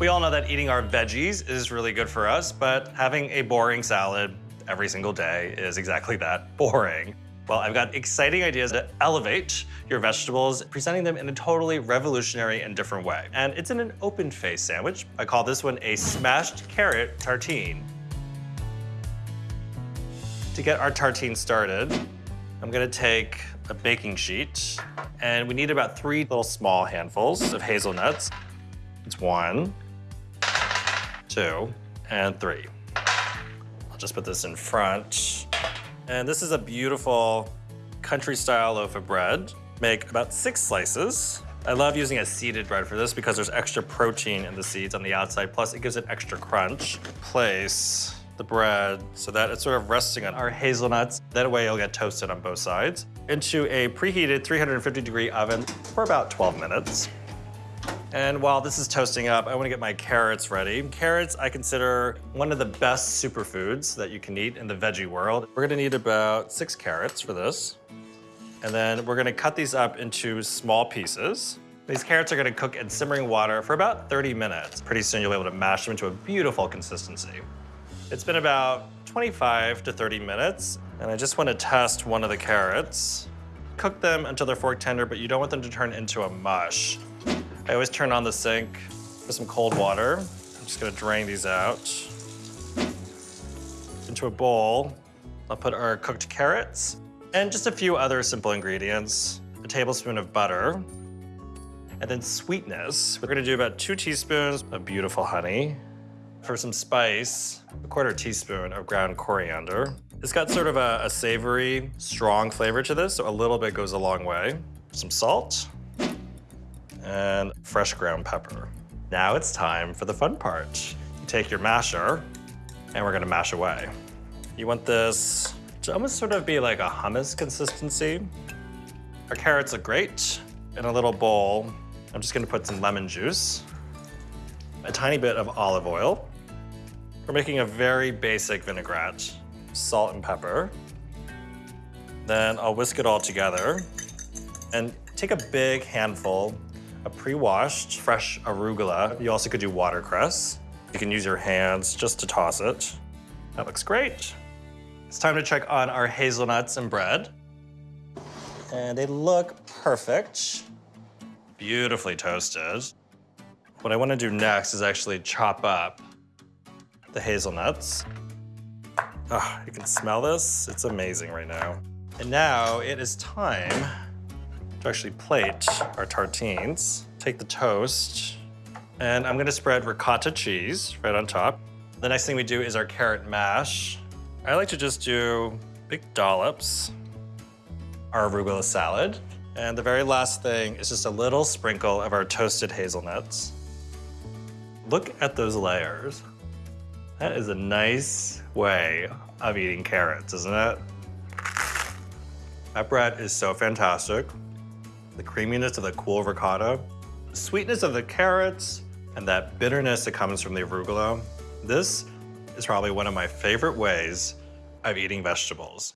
We all know that eating our veggies is really good for us, but having a boring salad every single day is exactly that, boring. Well, I've got exciting ideas to elevate your vegetables, presenting them in a totally revolutionary and different way. And it's in an open face sandwich. I call this one a smashed carrot tartine. To get our tartine started, I'm gonna take a baking sheet, and we need about three little small handfuls of hazelnuts. It's one, two, and three. I'll just put this in front. And this is a beautiful country-style loaf of bread. Make about six slices. I love using a seeded bread for this because there's extra protein in the seeds on the outside, plus it gives it extra crunch. Place the bread so that it's sort of resting on our hazelnuts. That way it'll get toasted on both sides. Into a preheated 350 degree oven for about 12 minutes. And while this is toasting up, I wanna get my carrots ready. Carrots, I consider one of the best superfoods that you can eat in the veggie world. We're gonna need about six carrots for this. And then we're gonna cut these up into small pieces. These carrots are gonna cook in simmering water for about 30 minutes. Pretty soon you'll be able to mash them into a beautiful consistency. It's been about 25 to 30 minutes, and I just wanna test one of the carrots. Cook them until they're fork tender, but you don't want them to turn into a mush. I always turn on the sink with some cold water. I'm just gonna drain these out. Into a bowl, I'll put our cooked carrots and just a few other simple ingredients. A tablespoon of butter, and then sweetness. We're gonna do about two teaspoons of beautiful honey. For some spice, a quarter teaspoon of ground coriander. It's got sort of a, a savory, strong flavor to this, so a little bit goes a long way. Some salt, and fresh ground pepper. Now it's time for the fun part. You take your masher, and we're gonna mash away. You want this to almost sort of be like a hummus consistency. Our carrots look great. In a little bowl, I'm just gonna put some lemon juice, a tiny bit of olive oil. We're making a very basic vinaigrette, salt and pepper. Then I'll whisk it all together and take a big handful of pre-washed fresh arugula. You also could do watercress. You can use your hands just to toss it. That looks great. It's time to check on our hazelnuts and bread. And they look perfect. Beautifully toasted. What I wanna do next is actually chop up the hazelnuts. Oh, you can smell this? It's amazing right now. And now it is time to actually plate our tartines. Take the toast, and I'm gonna spread ricotta cheese right on top. The next thing we do is our carrot mash. I like to just do big dollops. Our arugula salad. And the very last thing is just a little sprinkle of our toasted hazelnuts. Look at those layers. That is a nice way of eating carrots, isn't it? That bread is so fantastic. The creaminess of the cool ricotta, the sweetness of the carrots, and that bitterness that comes from the arugula. This is probably one of my favorite ways of eating vegetables.